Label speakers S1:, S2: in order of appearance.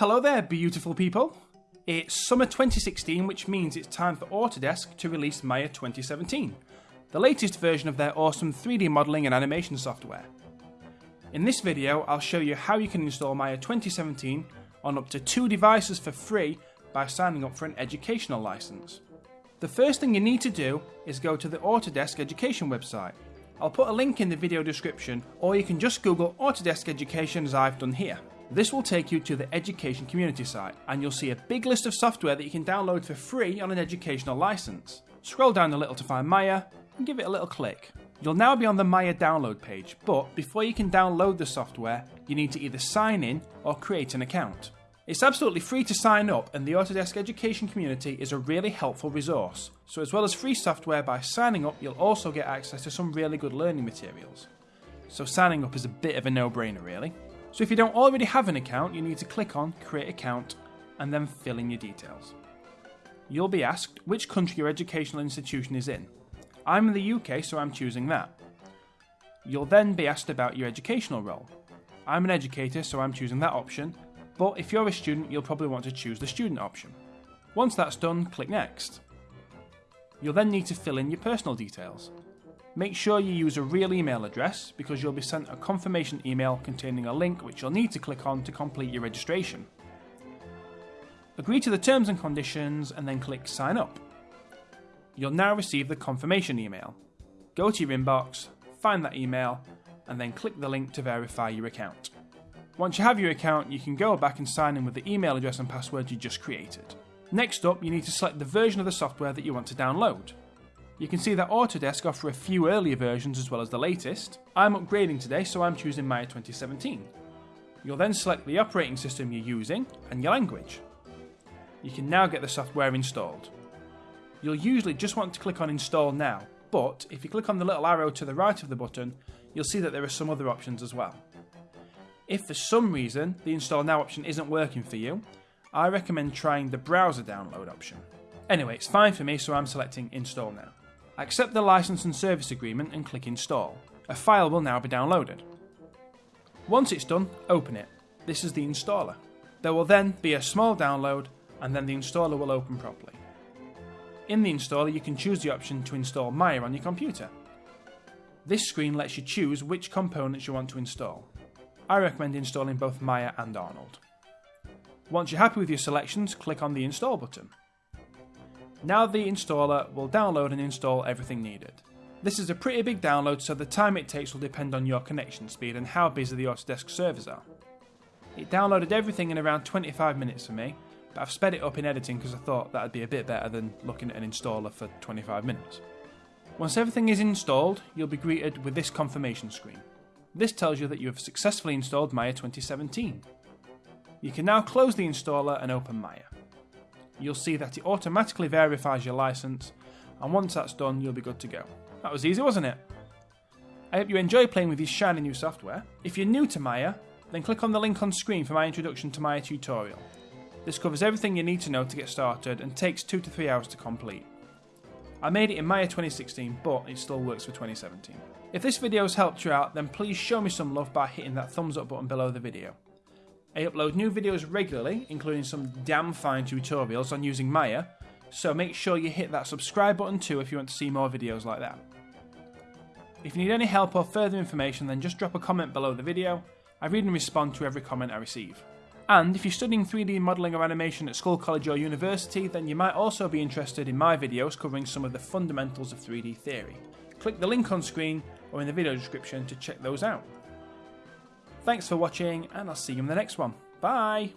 S1: Hello there, beautiful people. It's summer 2016, which means it's time for Autodesk to release Maya 2017, the latest version of their awesome 3D modelling and animation software. In this video, I'll show you how you can install Maya 2017 on up to two devices for free by signing up for an educational license. The first thing you need to do is go to the Autodesk Education website. I'll put a link in the video description, or you can just Google Autodesk Education as I've done here. This will take you to the education community site and you'll see a big list of software that you can download for free on an educational license. Scroll down a little to find Maya and give it a little click. You'll now be on the Maya download page, but before you can download the software, you need to either sign in or create an account. It's absolutely free to sign up, and the Autodesk education community is a really helpful resource. So, as well as free software, by signing up, you'll also get access to some really good learning materials. So, signing up is a bit of a no brainer, really. So if you don't already have an account, you need to click on Create Account and then fill in your details. You'll be asked which country your educational institution is in. I'm in the UK, so I'm choosing that. You'll then be asked about your educational role. I'm an educator, so I'm choosing that option, but if you're a student, you'll probably want to choose the student option. Once that's done, click Next. You'll then need to fill in your personal details. Make sure you use a real email address because you'll be sent a confirmation email containing a link which you'll need to click on to complete your registration. Agree to the terms and conditions and then click sign up. You'll now receive the confirmation email. Go to your inbox, find that email, and then click the link to verify your account. Once you have your account, you can go back and sign in with the email address and password you just created. Next up, you need to select the version of the software that you want to download. You can see that Autodesk offer a few earlier versions as well as the latest. I'm upgrading today, so I'm choosing Maya 2017. You'll then select the operating system you're using and your language. You can now get the software installed. You'll usually just want to click on Install Now, but if you click on the little arrow to the right of the button, you'll see that there are some other options as well. If for some reason the Install Now option isn't working for you, I recommend trying the browser download option. Anyway, it's fine for me, so I'm selecting Install Now. Accept the license and service agreement and click Install. A file will now be downloaded. Once it's done, open it. This is the installer. There will then be a small download and then the installer will open properly. In the installer, you can choose the option to install Maya on your computer. This screen lets you choose which components you want to install. I recommend installing both Maya and Arnold. Once you're happy with your selections, click on the Install button. Now the installer will download and install everything needed. This is a pretty big download so the time it takes will depend on your connection speed and how busy the Autodesk servers are. It downloaded everything in around 25 minutes for me, but I've sped it up in editing because I thought that'd be a bit better than looking at an installer for 25 minutes. Once everything is installed, you'll be greeted with this confirmation screen. This tells you that you have successfully installed Maya 2017. You can now close the installer and open Maya you'll see that it automatically verifies your license, and once that's done, you'll be good to go. That was easy, wasn't it? I hope you enjoy playing with this shiny new software. If you're new to Maya, then click on the link on screen for my introduction to Maya tutorial. This covers everything you need to know to get started and takes 2 to 3 hours to complete. I made it in Maya 2016, but it still works for 2017. If this video has helped you out, then please show me some love by hitting that thumbs up button below the video. I upload new videos regularly, including some damn fine tutorials on using Maya, so make sure you hit that subscribe button too if you want to see more videos like that. If you need any help or further information then just drop a comment below the video, I read and respond to every comment I receive. And if you're studying 3D modelling or animation at school, college or university, then you might also be interested in my videos covering some of the fundamentals of 3D theory. Click the link on screen or in the video description to check those out. Thanks for watching, and I'll see you in the next one. Bye!